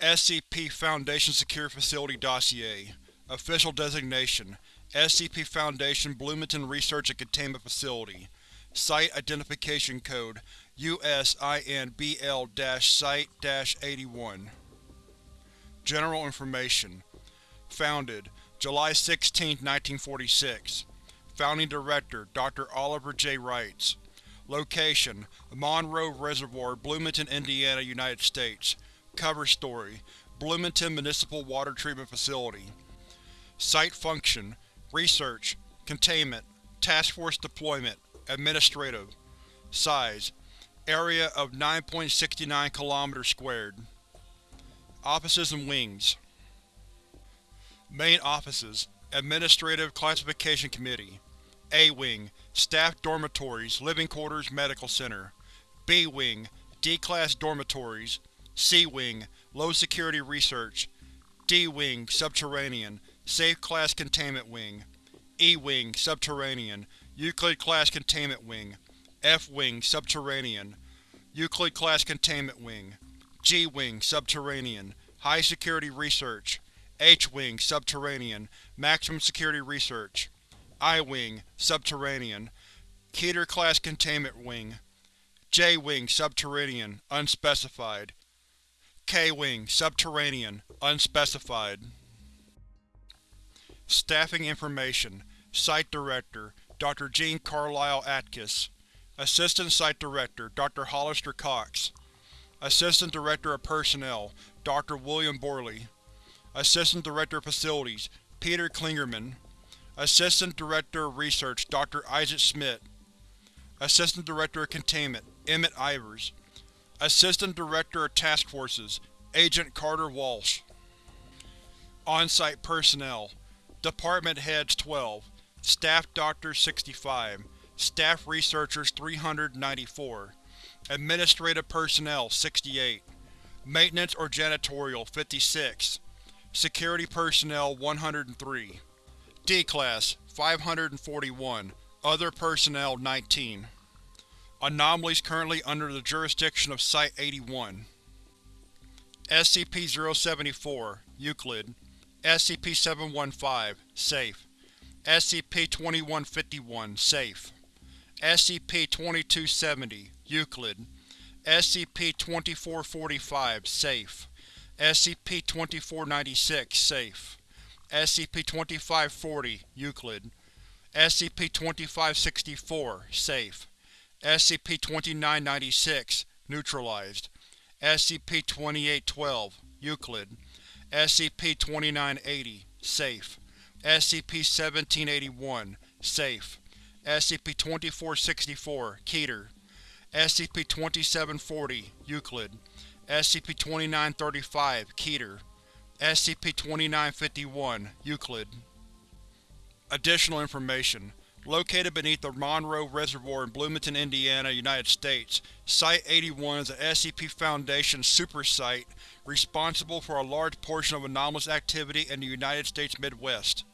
SCP Foundation Secure Facility Dossier. Official Designation SCP Foundation Bloomington Research and Containment Facility. Site Identification Code USINBL-Site-81 General Information Founded July 16, 1946 Founding Director Dr. Oliver J. Reitz. Location Monroe Reservoir, Bloomington, Indiana, United States Cover story Bloomington Municipal Water Treatment Facility. Site Function Research Containment Task Force Deployment Administrative. Size Area of 9.69 km Offices and Wings. Main Offices Administrative Classification Committee. A-Wing Staff Dormitories, Living Quarters, Medical Center. B-Wing D-Class Dormitories C-Wing Low Security Research D-Wing Subterranean Safe Class Containment Wing E-Wing Subterranean Euclid-Class Containment Wing F-Wing Subterranean Euclid-Class Containment Wing G-Wing Subterranean High Security Research H-Wing Subterranean Maximum Security Research I-Wing Subterranean Keter-Class Containment Wing J-Wing Subterranean Unspecified K-Wing Subterranean Unspecified Staffing Information Site Director Dr. Gene Carlisle Atkiss Assistant Site Director Dr. Hollister Cox Assistant Director of Personnel Dr. William Borley Assistant Director of Facilities Peter Klingerman Assistant Director of Research Dr. Isaac Smith Assistant Director of Containment Emmett Ivers Assistant Director of Task Forces Agent Carter Walsh. On-Site Personnel. Department Heads 12 Staff Doctors 65 Staff Researchers 394 Administrative Personnel 68 Maintenance or Janitorial 56 Security Personnel 103 D-Class 541 Other Personnel 19 Anomalies currently under the jurisdiction of Site-81 SCP-074 Euclid. SCP-715 Safe. SCP-2151 Safe. SCP-2270 Euclid. SCP-2445 Safe. SCP-2496 Safe. SCP-2540 Euclid. SCP-2564 Safe. SCP-2996 Neutralized SCP-2812 Euclid. SCP-2980 Safe. SCP-1781 Safe. SCP-2464 Keter. SCP-2740 Euclid. SCP-2935 Keter. SCP-2951 Euclid. Additional information Located beneath the Monroe Reservoir in Bloomington, Indiana, United States, Site-81 is an SCP Foundation super site responsible for a large portion of anomalous activity in the United States Midwest.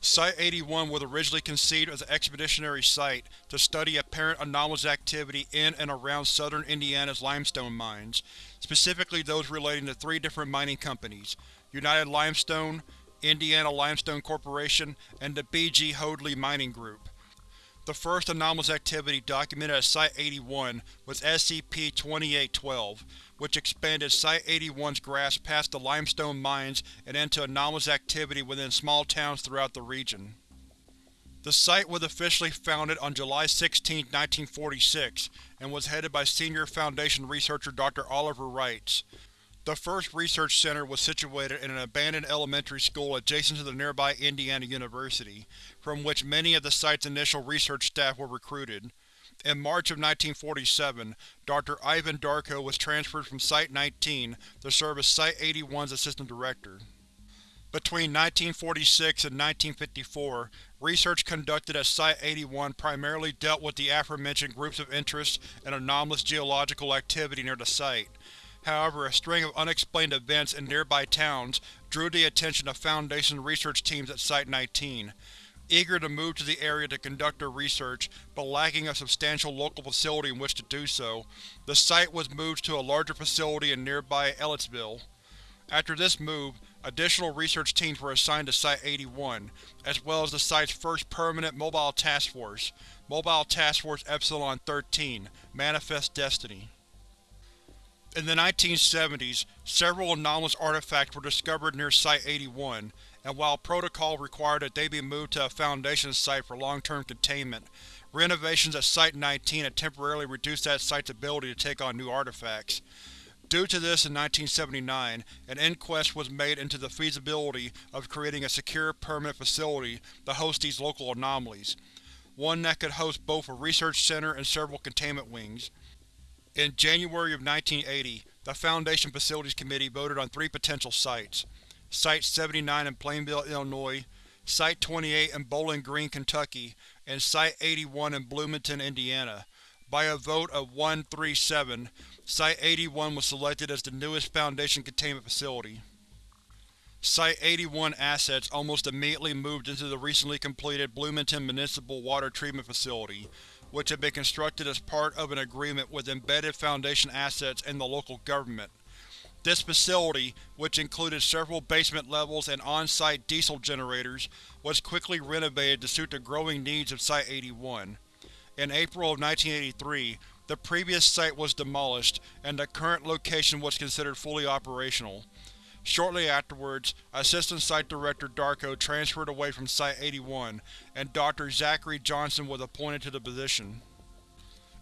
Site-81 was originally conceived as an expeditionary site to study apparent anomalous activity in and around southern Indiana's limestone mines, specifically those relating to three different mining companies, United Limestone, Indiana Limestone Corporation, and the B. G. Hoadley Mining Group. The first anomalous activity documented at Site-81 was SCP-2812, which expanded Site-81's grasp past the limestone mines and into anomalous activity within small towns throughout the region. The site was officially founded on July 16, 1946, and was headed by Senior Foundation researcher Dr. Oliver Reitz. The first research center was situated in an abandoned elementary school adjacent to the nearby Indiana University, from which many of the site's initial research staff were recruited. In March of 1947, Dr. Ivan Darko was transferred from Site-19 to serve as Site-81's assistant director. Between 1946 and 1954, research conducted at Site-81 primarily dealt with the aforementioned groups of interest and anomalous geological activity near the site. However, a string of unexplained events in nearby towns drew the attention of Foundation research teams at Site-19. Eager to move to the area to conduct their research, but lacking a substantial local facility in which to do so, the site was moved to a larger facility in nearby Ellettsville. After this move, additional research teams were assigned to Site-81, as well as the site's first permanent Mobile Task Force, Mobile Task Force Epsilon-13 Manifest Destiny. In the 1970s, several anomalous artifacts were discovered near Site-81, and while protocol required that they be moved to a Foundation site for long-term containment, renovations at Site-19 had temporarily reduced that site's ability to take on new artifacts. Due to this in 1979, an inquest was made into the feasibility of creating a secure, permanent facility to host these local anomalies, one that could host both a research center and several containment wings. In January of 1980, the Foundation Facilities Committee voted on three potential sites. Site-79 in Plainville, Illinois, Site-28 in Bowling Green, Kentucky, and Site-81 in Bloomington, Indiana. By a vote of 1-3-7, Site-81 was selected as the newest Foundation containment facility. Site-81 assets almost immediately moved into the recently completed Bloomington Municipal Water Treatment Facility, which had been constructed as part of an agreement with embedded Foundation assets and the local government. This facility, which included several basement levels and on-site diesel generators, was quickly renovated to suit the growing needs of Site-81. In April of 1983, the previous site was demolished, and the current location was considered fully operational. Shortly afterwards, Assistant Site Director Darko transferred away from Site-81, and Dr. Zachary Johnson was appointed to the position.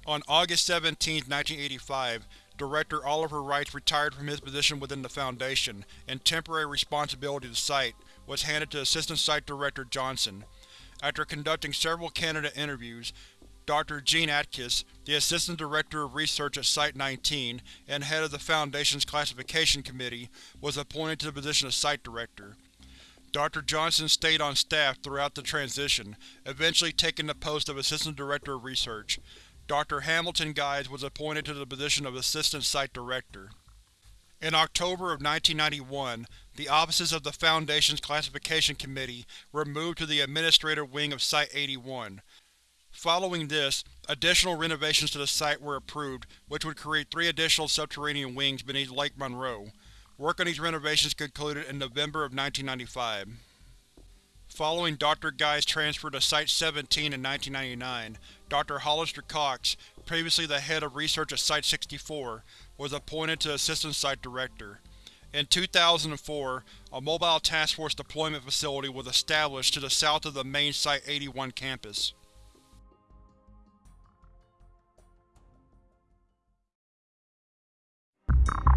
On August 17, 1985, Director Oliver Reitz retired from his position within the Foundation, and temporary responsibility the site was handed to Assistant Site Director Johnson. After conducting several candidate interviews, Dr. Gene Atkiss, the Assistant Director of Research at Site-19 and head of the Foundation's Classification Committee, was appointed to the position of Site Director. Dr. Johnson stayed on staff throughout the transition, eventually taking the post of Assistant Director of Research. Dr. Hamilton Guides was appointed to the position of Assistant Site Director. In October of 1991, the offices of the Foundation's Classification Committee were moved to the administrative wing of Site-81. Following this, additional renovations to the site were approved, which would create three additional subterranean wings beneath Lake Monroe. Work on these renovations concluded in November of 1995. Following Dr. Guy's transfer to Site-17 in 1999, Dr. Hollister Cox, previously the head of research at Site-64, was appointed to Assistant Site Director. In 2004, a Mobile Task Force deployment facility was established to the south of the main Site-81 campus. you